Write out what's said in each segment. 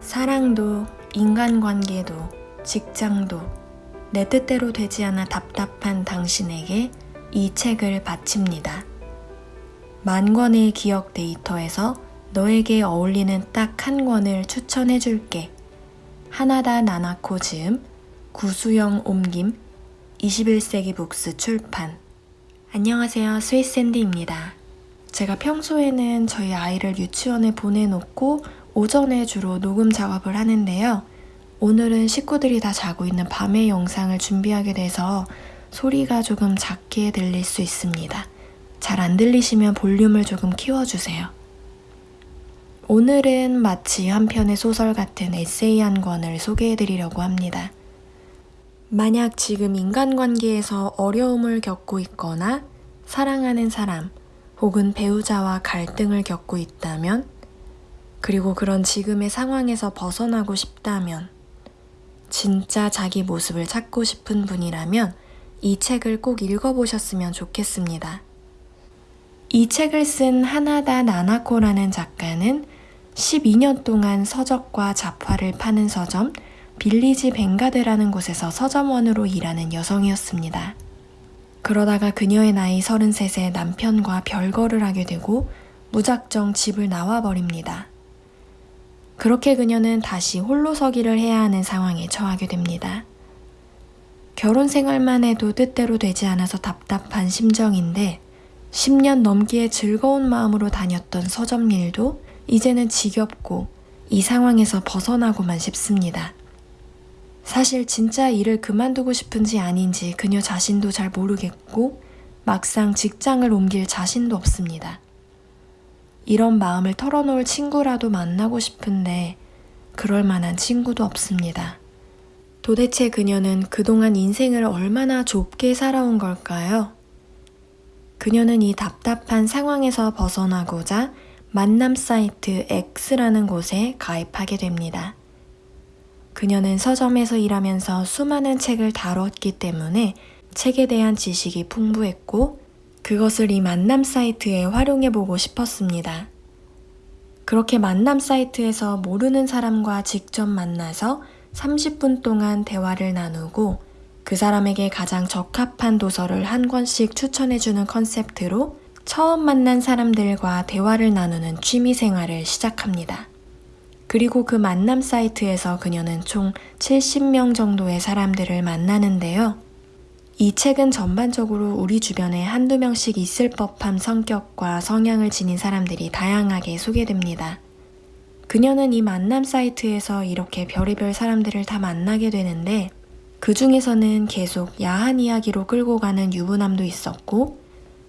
사랑도, 인간관계도, 직장도 내 뜻대로 되지 않아 답답한 당신에게 이 책을 바칩니다. 만 권의 기억 데이터에서 너에게 어울리는 딱 한 권을 추천해 줄게. 하나다 나나코 즈음, 구수영 옮김, 21세기 북스 출판. 안녕하세요. 스위스앤디입니다. 제가 평소에는 저희 아이를 유치원에 보내놓고 오전에 주로 녹음 작업을 하는데요. 오늘은 식구들이 다 자고 있는 밤의 영상을 준비하게 돼서 소리가 조금 작게 들릴 수 있습니다. 잘 안 들리시면 볼륨을 조금 키워주세요. 오늘은 마치 한 편의 소설 같은 에세이 한 권을 소개해드리려고 합니다. 만약 지금 인간관계에서 어려움을 겪고 있거나 사랑하는 사람 혹은 배우자와 갈등을 겪고 있다면 그리고 그런 지금의 상황에서 벗어나고 싶다면 진짜 자기 모습을 찾고 싶은 분이라면 이 책을 꼭 읽어보셨으면 좋겠습니다. 이 책을 쓴 하나다 나나코라는 작가는 12년 동안 서적과 잡화를 파는 서점 빌리지 벵가드라는 곳에서 서점원으로 일하는 여성이었습니다. 그러다가 그녀의 나이 33세 남편과 별거를 하게 되고 무작정 집을 나와버립니다. 그렇게 그녀는 다시 홀로 서기를 해야 하는 상황에 처하게 됩니다. 결혼 생활만 해도 뜻대로 되지 않아서 답답한 심정인데 10년 넘게 즐거운 마음으로 다녔던 서점 일도 이제는 지겹고 이 상황에서 벗어나고만 싶습니다. 사실 진짜 일을 그만두고 싶은지 아닌지 그녀 자신도 잘 모르겠고 막상 직장을 옮길 자신도 없습니다. 이런 마음을 털어놓을 친구라도 만나고 싶은데 그럴 만한 친구도 없습니다. 도대체 그녀는 그동안 인생을 얼마나 좁게 살아온 걸까요? 그녀는 이 답답한 상황에서 벗어나고자 만남 사이트 X라는 곳에 가입하게 됩니다. 그녀는 서점에서 일하면서 수많은 책을 다뤘기 때문에 책에 대한 지식이 풍부했고 그것을 이 만남 사이트에 활용해 보고 싶었습니다. 그렇게 만남 사이트에서 모르는 사람과 직접 만나서 30분 동안 대화를 나누고 그 사람에게 가장 적합한 도서를 한 권씩 추천해주는 컨셉트로 처음 만난 사람들과 대화를 나누는 취미 생활을 시작합니다. 그리고 그 만남 사이트에서 그녀는 총 70명 정도의 사람들을 만나는데요. 이 책은 전반적으로 우리 주변에 한두 명씩 있을 법한 성격과 성향을 지닌 사람들이 다양하게 소개됩니다. 그녀는 이 만남 사이트에서 이렇게 별의별 사람들을 다 만나게 되는데 그 중에서는 계속 야한 이야기로 끌고 가는 유부남도 있었고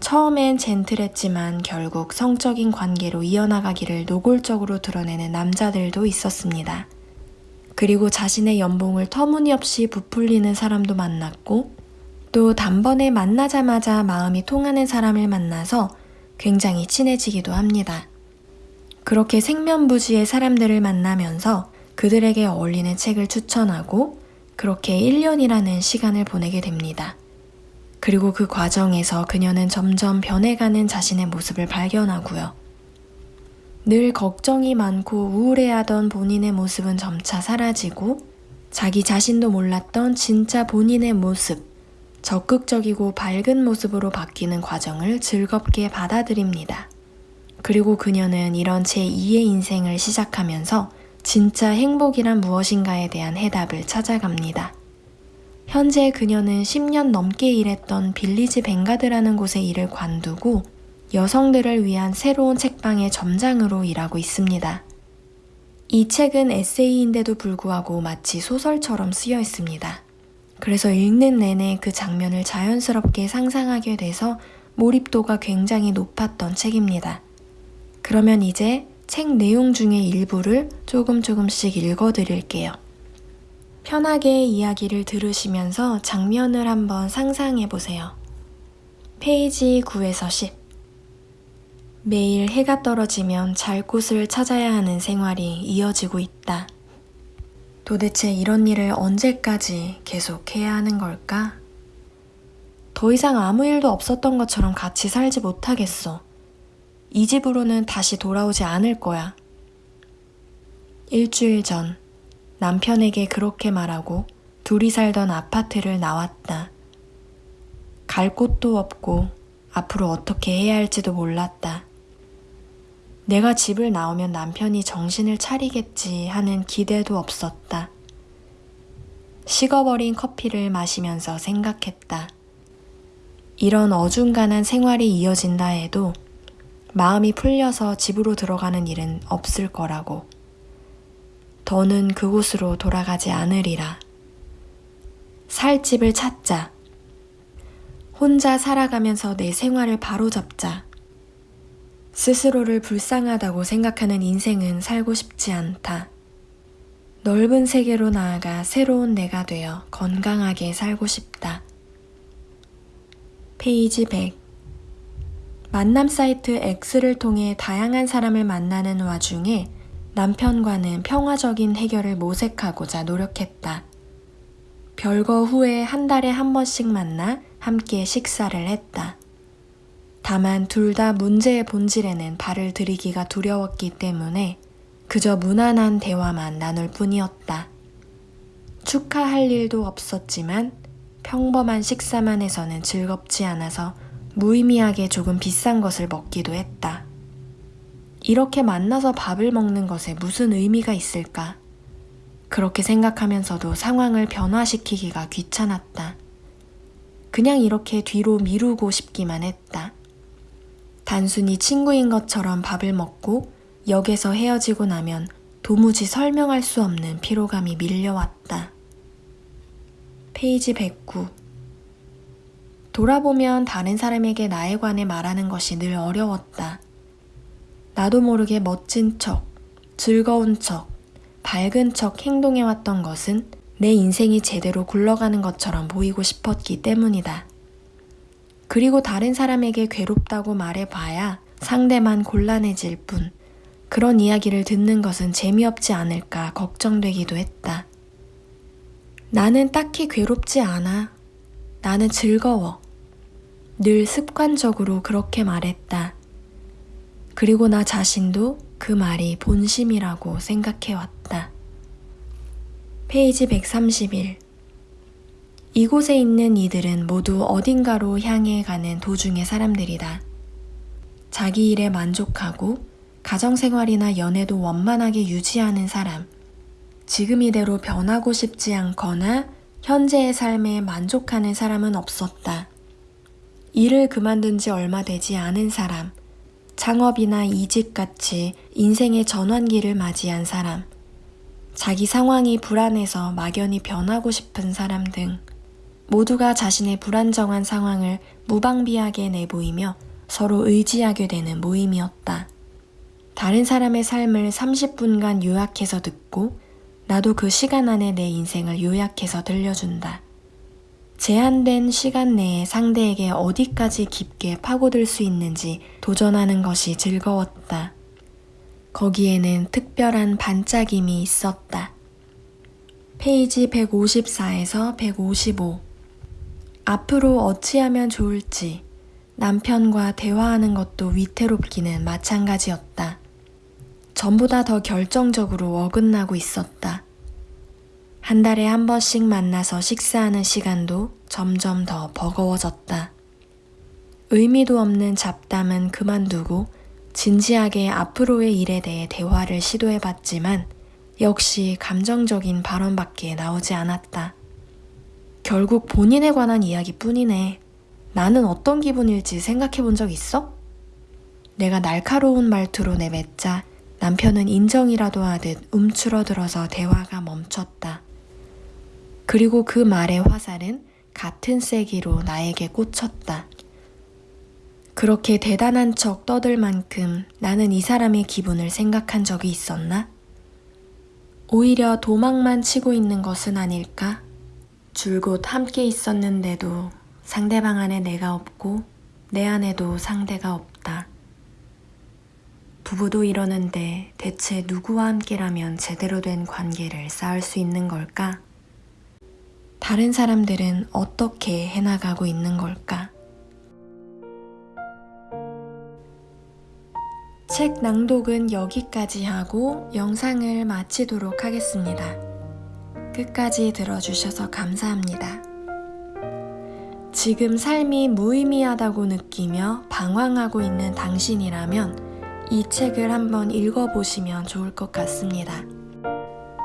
처음엔 젠틀했지만 결국 성적인 관계로 이어나가기를 노골적으로 드러내는 남자들도 있었습니다. 그리고 자신의 연봉을 터무니없이 부풀리는 사람도 만났고 또 단번에 만나자마자 마음이 통하는 사람을 만나서 굉장히 친해지기도 합니다. 그렇게 생면부지의 사람들을 만나면서 그들에게 어울리는 책을 추천하고 그렇게 1년이라는 시간을 보내게 됩니다. 그리고 그 과정에서 그녀는 점점 변해가는 자신의 모습을 발견하고요. 늘 걱정이 많고 우울해하던 본인의 모습은 점차 사라지고 자기 자신도 몰랐던 진짜 본인의 모습, 적극적이고 밝은 모습으로 바뀌는 과정을 즐겁게 받아들입니다. 그리고 그녀는 이런 제2의 인생을 시작하면서 진짜 행복이란 무엇인가에 대한 해답을 찾아갑니다. 현재 그녀는 10년 넘게 일했던 빌리지 벵가드라는 곳에 일을 관두고 여성들을 위한 새로운 책방의 점장으로 일하고 있습니다. 이 책은 에세이인데도 불구하고 마치 소설처럼 쓰여 있습니다. 그래서 읽는 내내 그 장면을 자연스럽게 상상하게 돼서 몰입도가 굉장히 높았던 책입니다. 그러면 이제 책 내용 중의 일부를 조금 조금씩 읽어 드릴게요. 편하게 이야기를 들으시면서 장면을 한번 상상해 보세요. 페이지 9에서 10. 매일 해가 떨어지면 잘 곳을 찾아야 하는 생활이 이어지고 있다. 도대체 이런 일을 언제까지 계속 해야 하는 걸까? 더 이상 아무 일도 없었던 것처럼 같이 살지 못하겠어. 이 집으로는 다시 돌아오지 않을 거야. 일주일 전 남편에게 그렇게 말하고 둘이 살던 아파트를 나왔다. 갈 곳도 없고 앞으로 어떻게 해야 할지도 몰랐다. 내가 집을 나오면 남편이 정신을 차리겠지 하는 기대도 없었다. 식어버린 커피를 마시면서 생각했다. 이런 어중간한 생활이 이어진다 해도 마음이 풀려서 집으로 들어가는 일은 없을 거라고. 더는 그곳으로 돌아가지 않으리라. 살 집을 찾자. 혼자 살아가면서 내 생활을 바로잡자. 스스로를 불쌍하다고 생각하는 인생은 살고 싶지 않다. 넓은 세계로 나아가 새로운 내가 되어 건강하게 살고 싶다. 페이지 100 만남 사이트 X를 통해 다양한 사람을 만나는 와중에 남편과는 평화적인 해결을 모색하고자 노력했다. 별거 후에 한 달에 한 번씩 만나 함께 식사를 했다. 다만 둘 다 문제의 본질에는 발을 들이기가 두려웠기 때문에 그저 무난한 대화만 나눌 뿐이었다. 축하할 일도 없었지만 평범한 식사만 해서는 즐겁지 않아서 무의미하게 조금 비싼 것을 먹기도 했다. 이렇게 만나서 밥을 먹는 것에 무슨 의미가 있을까? 그렇게 생각하면서도 상황을 변화시키기가 귀찮았다. 그냥 이렇게 뒤로 미루고 싶기만 했다. 단순히 친구인 것처럼 밥을 먹고 역에서 헤어지고 나면 도무지 설명할 수 없는 피로감이 밀려왔다. 페이지 109 돌아보면 다른 사람에게 나에 관해 말하는 것이 늘 어려웠다. 나도 모르게 멋진 척, 즐거운 척, 밝은 척 행동해왔던 것은 내 인생이 제대로 굴러가는 것처럼 보이고 싶었기 때문이다. 그리고 다른 사람에게 괴롭다고 말해봐야 상대만 곤란해질 뿐 그런 이야기를 듣는 것은 재미없지 않을까 걱정되기도 했다. 나는 딱히 괴롭지 않아. 나는 즐거워. 늘 습관적으로 그렇게 말했다. 그리고 나 자신도 그 말이 본심이라고 생각해왔다. 페이지 131 이곳에 있는 이들은 모두 어딘가로 향해 가는 도중의 사람들이다. 자기 일에 만족하고 가정생활이나 연애도 원만하게 유지하는 사람. 지금 이대로 변하고 싶지 않거나 현재의 삶에 만족하는 사람은 없었다. 일을 그만둔 지 얼마 되지 않은 사람. 창업이나 이직같이 인생의 전환기를 맞이한 사람. 자기 상황이 불안해서 막연히 변하고 싶은 사람 등 모두가 자신의 불안정한 상황을 무방비하게 내보이며 서로 의지하게 되는 모임이었다. 다른 사람의 삶을 30분간 요약해서 듣고 나도 그 시간 안에 내 인생을 요약해서 들려준다. 제한된 시간 내에 상대에게 어디까지 깊게 파고들 수 있는지 도전하는 것이 즐거웠다. 거기에는 특별한 반짝임이 있었다. 페이지 154에서 155 앞으로 어찌하면 좋을지 남편과 대화하는 것도 위태롭기는 마찬가지였다. 전보다 더 결정적으로 어긋나고 있었다. 한 달에 한 번씩 만나서 식사하는 시간도 점점 더 버거워졌다. 의미도 없는 잡담은 그만두고 진지하게 앞으로의 일에 대해 대화를 시도해 봤지만 역시 감정적인 발언밖에 나오지 않았다. 결국 본인에 관한 이야기뿐이네. 나는 어떤 기분일지 생각해 본 적 있어? 내가 날카로운 말투로 내뱉자 남편은 인정이라도 하듯 움츠러들어서 대화가 멈췄다. 그리고 그 말의 화살은 같은 세기로 나에게 꽂혔다. 그렇게 대단한 척 떠들 만큼 나는 이 사람의 기분을 생각한 적이 있었나? 오히려 도망만 치고 있는 것은 아닐까? 줄곧 함께 있었는데도 상대방 안에 내가 없고 내 안에도 상대가 없다. 부부도 이러는데 대체 누구와 함께라면 제대로 된 관계를 쌓을 수 있는 걸까? 다른 사람들은 어떻게 해나가고 있는 걸까? 책 낭독은 여기까지 하고 영상을 마치도록 하겠습니다. 끝까지 들어주셔서 감사합니다. 지금 삶이 무의미하다고 느끼며 방황하고 있는 당신이라면 이 책을 한번 읽어보시면 좋을 것 같습니다.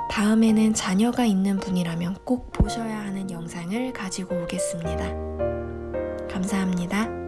다음에는 자녀가 있는 분이라면 꼭 보셔야 하는 영상을 가지고 오겠습니다. 감사합니다.